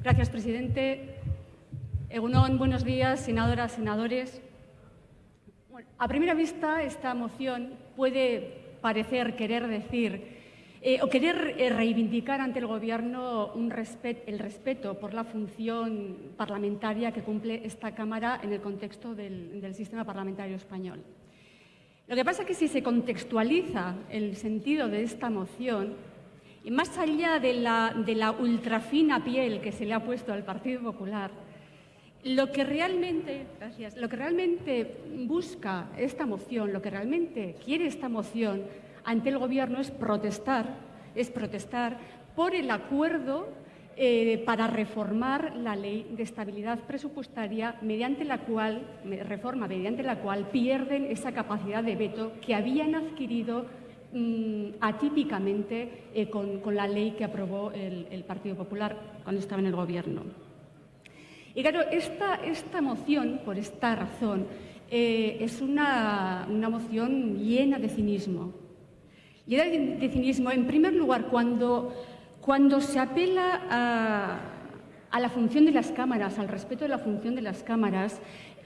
Gracias, presidente. Egunon, buenos días, senadoras, senadores. Bueno, a primera vista, esta moción puede parecer querer decir eh, o querer eh, reivindicar ante el Gobierno el respeto por la función parlamentaria que cumple esta Cámara en el contexto del, sistema parlamentario español. Lo que pasa es que si se contextualiza el sentido de esta moción, y más allá de la, ultrafina piel que se le ha puesto al Partido Popular, lo que, realmente, lo que realmente busca esta moción, lo que realmente quiere esta moción ante el Gobierno es protestar, es protestar por el acuerdo eh, para reformar la ley de estabilidad presupuestaria mediante la cual, reforma mediante la cual pierden esa capacidad de veto que habían adquirido mmm, atípicamente eh, con, la ley que aprobó el, el, Partido Popular cuando estaba en el Gobierno. Y claro, esta, esta moción, por esta razón, eh, es una, una moción llena de cinismo, y era de cinismo, en primer lugar, cuando, cuando se apela a, la función de las cámaras, al respeto de la función de las cámaras,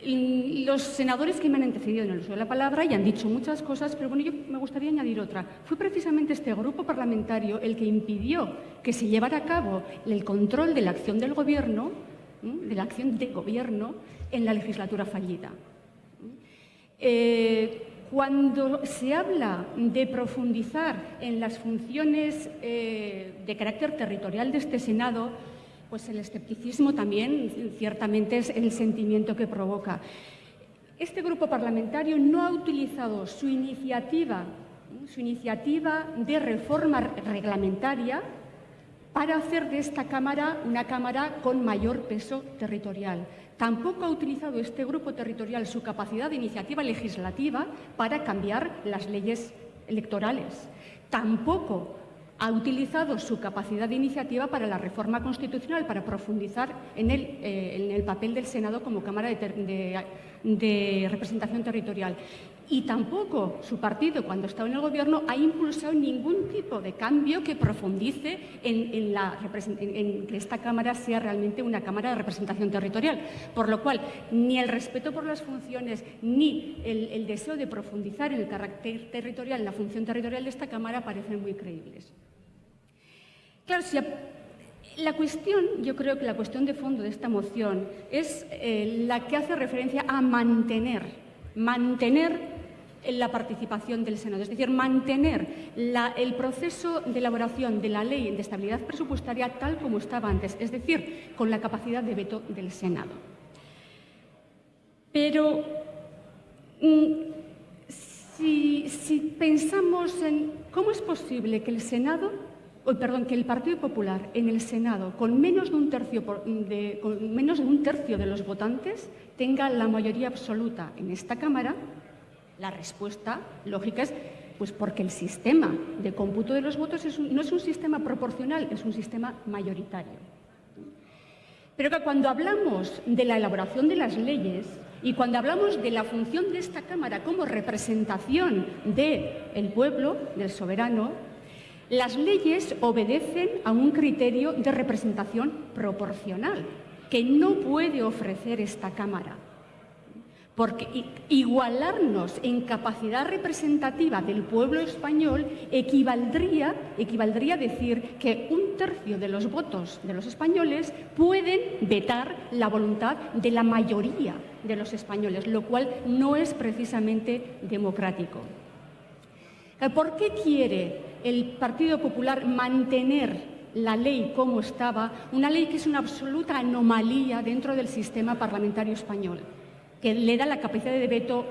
los senadores que me han antecedido en el uso de la palabra y han dicho muchas cosas, pero bueno, yo me gustaría añadir otra. Fue precisamente este grupo parlamentario el que impidió que se llevara a cabo el control de la acción del Gobierno, de la acción de Gobierno, en la legislatura fallida. Cuando se habla de profundizar en las funciones eh, de carácter territorial de este Senado, pues el escepticismo también ciertamente es el sentimiento que provoca. Este grupo parlamentario no ha utilizado su iniciativa, su iniciativa de reforma reglamentaria para hacer de esta Cámara una Cámara con mayor peso territorial. Tampoco ha utilizado este grupo territorial su capacidad de iniciativa legislativa para cambiar las leyes electorales. Tampoco ha utilizado su capacidad de iniciativa para la reforma constitucional, para profundizar en el, eh, papel del Senado como Cámara de, representación territorial. Y tampoco su partido, cuando estaba en el Gobierno, ha impulsado ningún tipo de cambio que profundice en, que esta Cámara sea realmente una Cámara de representación territorial. Por lo cual, ni el respeto por las funciones, ni el, el deseo de profundizar en el carácter territorial, en la función territorial de esta Cámara, parecen muy creíbles. Claro, si la cuestión, yo creo que la cuestión de fondo de esta moción es eh, la que hace referencia a mantener, mantener la participación del Senado, es decir, mantener el proceso de elaboración de la ley de estabilidad presupuestaria tal como estaba antes, es decir, con la capacidad de veto del Senado. Pero mm, si, pensamos en cómo es posible que el Senado perdón, que el Partido Popular en el Senado, con menos de, un tercio de, con menos de un tercio de los votantes, tenga la mayoría absoluta en esta Cámara, la respuesta lógica es pues porque el sistema de cómputo de los votos no es un sistema proporcional, es un sistema mayoritario. Pero que cuando hablamos de la elaboración de las leyes y cuando hablamos de la función de esta Cámara como representación del pueblo, del soberano, las leyes obedecen a un criterio de representación proporcional que no puede ofrecer esta Cámara. Porque igualarnos en capacidad representativa del pueblo español equivaldría, equivaldría a decir que un tercio de los votos de los españoles pueden vetar la voluntad de la mayoría de los españoles, lo cual no es precisamente democrático. ¿Por qué quiere el Partido Popular mantener la ley como estaba, una ley que es una absoluta anomalía dentro del sistema parlamentario español, que le da la capacidad de veto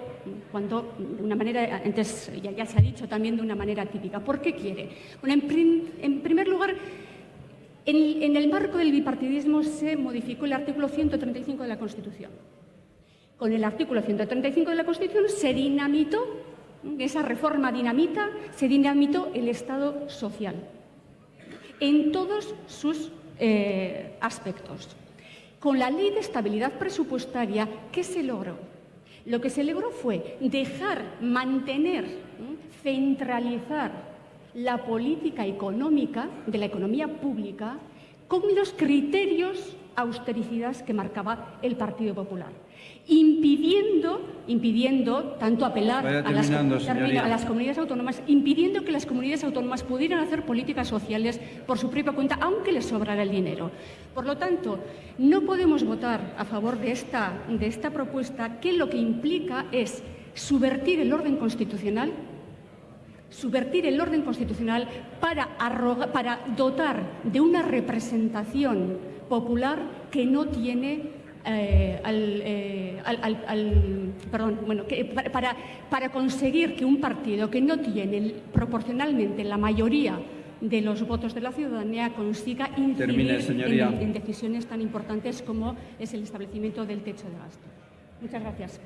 cuando, de una manera, antes ya, se ha dicho también de una manera típica. ¿Por qué quiere? Bueno, en, prim, en primer lugar, en, en el marco del bipartidismo se modificó el artículo 135 de la Constitución. Con el artículo 135 de la Constitución se dinamitó esa reforma dinamita, se dinamitó el Estado social en todos sus eh, aspectos. Con la Ley de Estabilidad Presupuestaria, ¿qué se logró? Lo que se logró fue dejar, mantener, centralizar la política económica de la economía pública con los criterios austericidas que marcaba el Partido Popular, impidiendo, impidiendo tanto apelar a las, a las, comunidades autónomas, impidiendo que las comunidades autónomas pudieran hacer políticas sociales por su propia cuenta, aunque les sobrara el dinero. Por lo tanto, no podemos votar a favor de esta, de esta propuesta que lo que implica es subvertir el orden constitucional subvertir el orden constitucional para, para dotar de una representación popular que no tiene eh, eh, al, perdón, bueno, que para, para conseguir que un partido que no tiene proporcionalmente la mayoría de los votos de la ciudadanía consiga incidir en, en decisiones tan importantes como es el establecimiento del techo de gasto. Muchas gracias.